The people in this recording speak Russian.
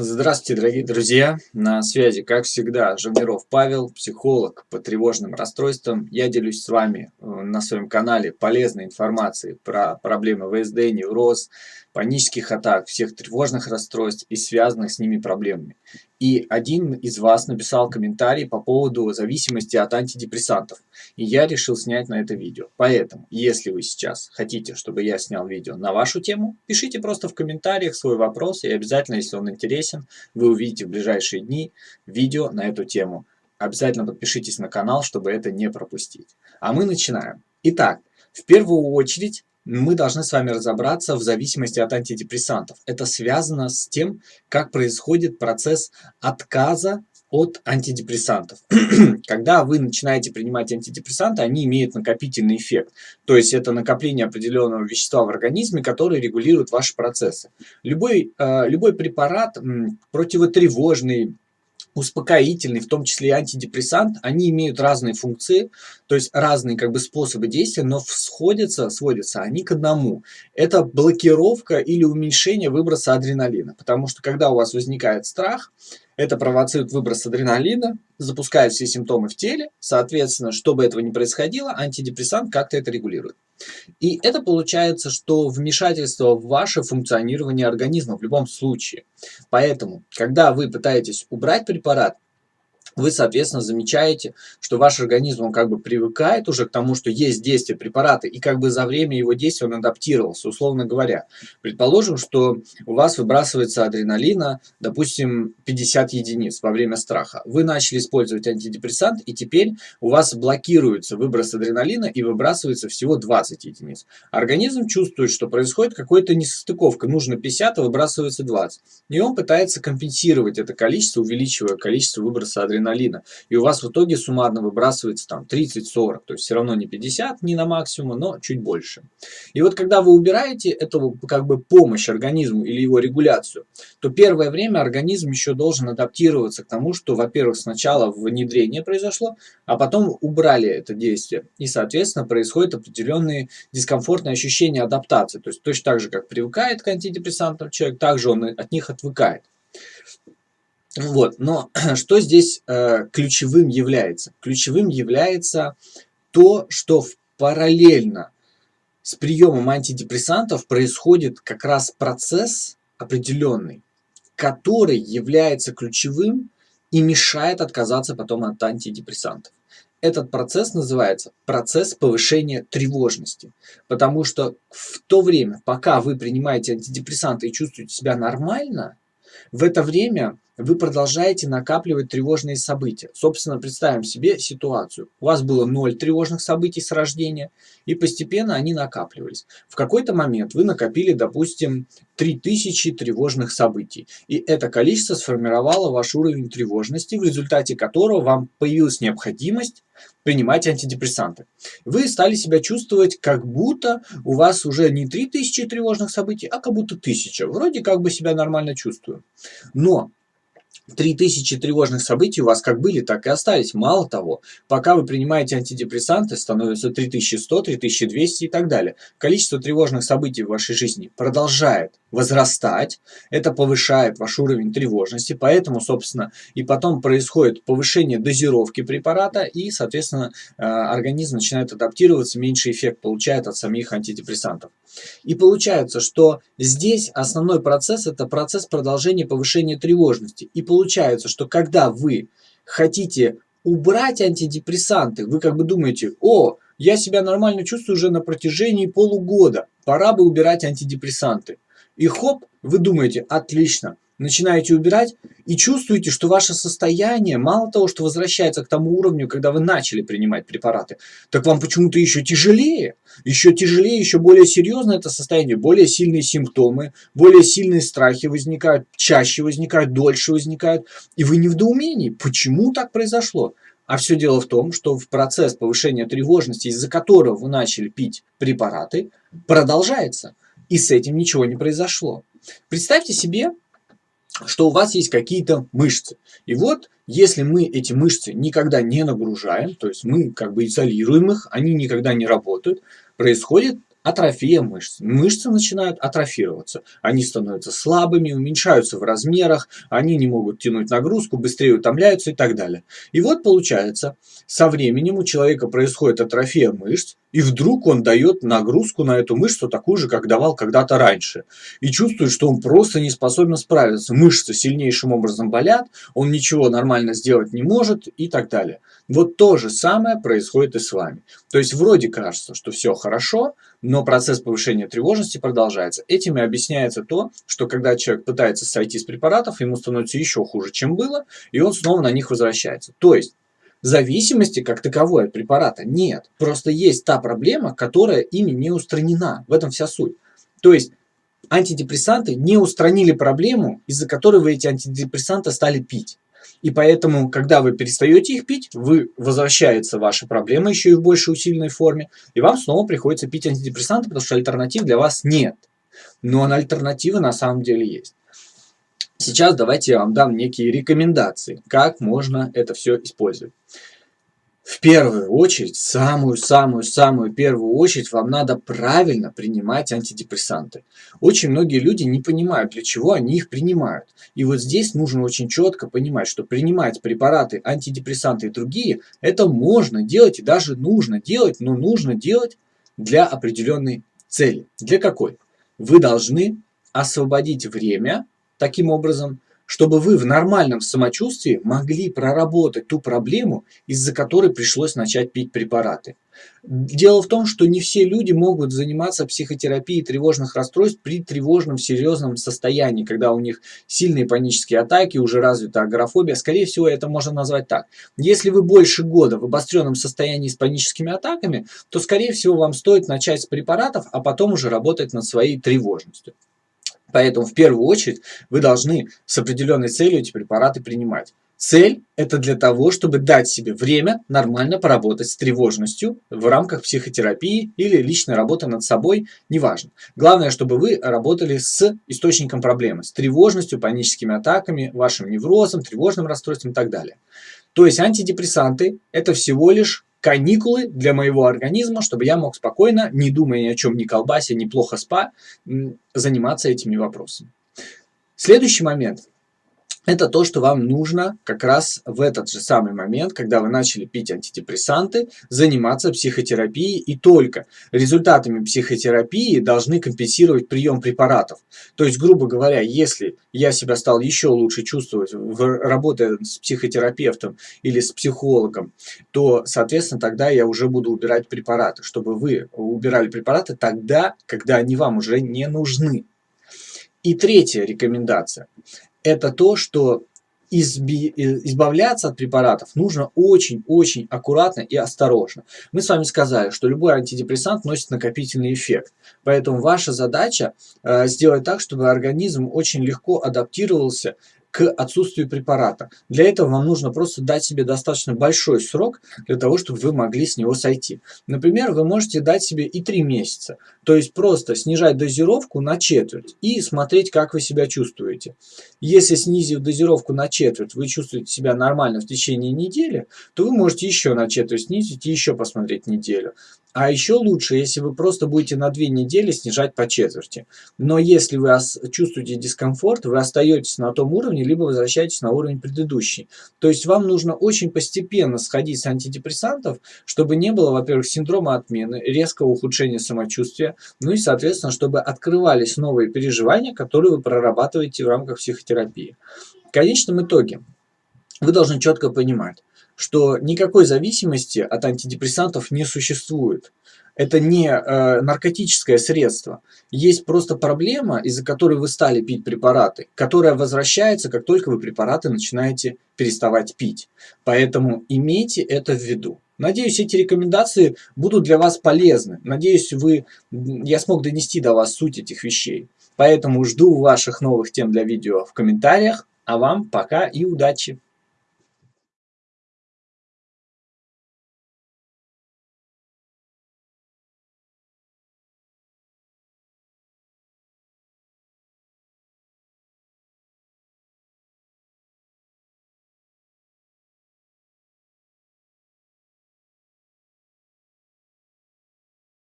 Здравствуйте, дорогие друзья! На связи, как всегда, Жавниров Павел, психолог по тревожным расстройствам. Я делюсь с вами э, на своем канале полезной информацией про проблемы ВСД, невроз, панических атак, всех тревожных расстройств и связанных с ними проблемами. И один из вас написал комментарий по поводу зависимости от антидепрессантов. И я решил снять на это видео. Поэтому, если вы сейчас хотите, чтобы я снял видео на вашу тему, пишите просто в комментариях свой вопрос. И обязательно, если он интересен, вы увидите в ближайшие дни видео на эту тему. Обязательно подпишитесь на канал, чтобы это не пропустить. А мы начинаем. Итак, в первую очередь мы должны с вами разобраться в зависимости от антидепрессантов. Это связано с тем, как происходит процесс отказа от антидепрессантов. Когда вы начинаете принимать антидепрессанты, они имеют накопительный эффект. То есть это накопление определенного вещества в организме, которое регулирует ваши процессы. Любой, э, любой препарат противотревожный, успокоительный, в том числе и антидепрессант, они имеют разные функции, то есть разные как бы способы действия, но сходятся, сводятся они к одному. Это блокировка или уменьшение выброса адреналина, потому что когда у вас возникает страх, это провоцирует выброс адреналина, запускает все симптомы в теле, соответственно, чтобы этого не происходило, антидепрессант как-то это регулирует. И это получается, что вмешательство в ваше функционирование организма в любом случае. Поэтому, когда вы пытаетесь убрать препарат, вы, соответственно, замечаете, что ваш организм, он как бы привыкает уже к тому, что есть действие препарата, и как бы за время его действия он адаптировался, условно говоря. Предположим, что у вас выбрасывается адреналина, допустим, 50 единиц во время страха. Вы начали использовать антидепрессант, и теперь у вас блокируется выброс адреналина и выбрасывается всего 20 единиц. Организм чувствует, что происходит какая-то несостыковка, нужно 50, а выбрасывается 20. И он пытается компенсировать это количество, увеличивая количество выброса адреналина адреналина, и у вас в итоге суммарно выбрасывается там 30-40, то есть все равно не 50, не на максимум, но чуть больше. И вот когда вы убираете эту как бы помощь организму или его регуляцию, то первое время организм еще должен адаптироваться к тому, что, во-первых, сначала внедрение произошло, а потом убрали это действие. И, соответственно, происходят определенные дискомфортные ощущения адаптации. То есть точно так же, как привыкает к антидепрессантам человек, также он от них отвыкает. Вот, но что здесь э, ключевым является? Ключевым является то, что в параллельно с приемом антидепрессантов происходит как раз процесс определенный, который является ключевым и мешает отказаться потом от антидепрессантов. Этот процесс называется процесс повышения тревожности, потому что в то время, пока вы принимаете антидепрессанты и чувствуете себя нормально, в это время вы продолжаете накапливать тревожные события. Собственно, представим себе ситуацию. У вас было ноль тревожных событий с рождения, и постепенно они накапливались. В какой-то момент вы накопили, допустим, 3000 тревожных событий. И это количество сформировало ваш уровень тревожности, в результате которого вам появилась необходимость принимать антидепрессанты. Вы стали себя чувствовать, как будто у вас уже не 3000 тревожных событий, а как будто 1000. Вроде как бы себя нормально чувствую. Но 3000 тревожных событий у вас как были, так и остались. Мало того, пока вы принимаете антидепрессанты, становится 3100, 3200 и так далее. Количество тревожных событий в вашей жизни продолжает возрастать. Это повышает ваш уровень тревожности. Поэтому, собственно, и потом происходит повышение дозировки препарата. И, соответственно, э, организм начинает адаптироваться, меньше эффект получает от самих антидепрессантов. И получается, что здесь основной процесс – это процесс продолжения повышения тревожности. И получается, что когда вы хотите убрать антидепрессанты, вы как бы думаете, о, я себя нормально чувствую уже на протяжении полугода, пора бы убирать антидепрессанты. И хоп, вы думаете, отлично, начинаете убирать и чувствуете, что ваше состояние, мало того, что возвращается к тому уровню, когда вы начали принимать препараты, так вам почему-то еще тяжелее. Еще тяжелее, еще более серьезно это состояние, более сильные симптомы, более сильные страхи возникают, чаще возникают, дольше возникают. И вы не в доумении, почему так произошло? А все дело в том, что в процесс повышения тревожности, из-за которого вы начали пить препараты, продолжается. И с этим ничего не произошло. Представьте себе, что у вас есть какие-то мышцы. И вот, если мы эти мышцы никогда не нагружаем, то есть мы как бы изолируем их, они никогда не работают, происходит атрофия мышц. Мышцы начинают атрофироваться. Они становятся слабыми, уменьшаются в размерах, они не могут тянуть нагрузку, быстрее утомляются и так далее. И вот получается, со временем у человека происходит атрофия мышц, и вдруг он дает нагрузку на эту мышцу такую же, как давал когда-то раньше. И чувствует, что он просто не способен справиться. Мышцы сильнейшим образом болят, он ничего нормально сделать не может и так далее. Вот то же самое происходит и с вами. То есть вроде кажется, что все хорошо, но процесс повышения тревожности продолжается. Этим и объясняется то, что когда человек пытается сойти с препаратов, ему становится еще хуже, чем было, и он снова на них возвращается. То есть зависимости как таковой от препарата нет. Просто есть та проблема, которая ими не устранена. В этом вся суть. То есть антидепрессанты не устранили проблему, из-за которой вы эти антидепрессанты стали пить. И поэтому, когда вы перестаете их пить, вы возвращается ваша проблема еще и в большей усиленной форме, и вам снова приходится пить антидепрессанты, потому что альтернатив для вас нет. Но альтернативы на самом деле есть. Сейчас давайте я вам дам некие рекомендации, как можно это все использовать. В первую очередь, самую-самую-самую первую очередь, вам надо правильно принимать антидепрессанты. Очень многие люди не понимают, для чего они их принимают. И вот здесь нужно очень четко понимать, что принимать препараты, антидепрессанты и другие, это можно делать и даже нужно делать, но нужно делать для определенной цели. Для какой? Вы должны освободить время таким образом, чтобы вы в нормальном самочувствии могли проработать ту проблему, из-за которой пришлось начать пить препараты. Дело в том, что не все люди могут заниматься психотерапией тревожных расстройств при тревожном серьезном состоянии, когда у них сильные панические атаки, уже развита агорафобия. Скорее всего, это можно назвать так. Если вы больше года в обостренном состоянии с паническими атаками, то, скорее всего, вам стоит начать с препаратов, а потом уже работать над своей тревожностью. Поэтому в первую очередь вы должны с определенной целью эти препараты принимать. Цель – это для того, чтобы дать себе время нормально поработать с тревожностью в рамках психотерапии или личной работы над собой, неважно. Главное, чтобы вы работали с источником проблемы, с тревожностью, паническими атаками, вашим неврозом, тревожным расстройством и так далее. То есть антидепрессанты – это всего лишь каникулы для моего организма, чтобы я мог спокойно, не думая ни о чем, ни колбасе, ни плохо спа, заниматься этими вопросами. Следующий момент – это то, что вам нужно как раз в этот же самый момент, когда вы начали пить антидепрессанты, заниматься психотерапией и только результатами психотерапии должны компенсировать прием препаратов. То есть, грубо говоря, если я себя стал еще лучше чувствовать, работая с психотерапевтом или с психологом, то, соответственно, тогда я уже буду убирать препараты, чтобы вы убирали препараты тогда, когда они вам уже не нужны. И третья рекомендация это то, что изби, избавляться от препаратов нужно очень-очень аккуратно и осторожно. Мы с вами сказали, что любой антидепрессант носит накопительный эффект. Поэтому ваша задача э, сделать так, чтобы организм очень легко адаптировался к отсутствию препарата. Для этого вам нужно просто дать себе достаточно большой срок для того, чтобы вы могли с него сойти. Например, вы можете дать себе и 3 месяца. То есть просто снижать дозировку на четверть и смотреть, как вы себя чувствуете. Если снизив дозировку на четверть, вы чувствуете себя нормально в течение недели, то вы можете еще на четверть снизить и еще посмотреть неделю. А еще лучше, если вы просто будете на две недели снижать по четверти. Но если вы чувствуете дискомфорт, вы остаетесь на том уровне, либо возвращаетесь на уровень предыдущий. То есть вам нужно очень постепенно сходить с антидепрессантов, чтобы не было, во-первых, синдрома отмены, резкого ухудшения самочувствия, ну и, соответственно, чтобы открывались новые переживания, которые вы прорабатываете в рамках психотерапии. В конечном итоге вы должны четко понимать, что никакой зависимости от антидепрессантов не существует. Это не э, наркотическое средство. Есть просто проблема, из-за которой вы стали пить препараты, которая возвращается, как только вы препараты начинаете переставать пить. Поэтому имейте это в виду. Надеюсь, эти рекомендации будут для вас полезны. Надеюсь, вы, я смог донести до вас суть этих вещей. Поэтому жду ваших новых тем для видео в комментариях. А вам пока и удачи!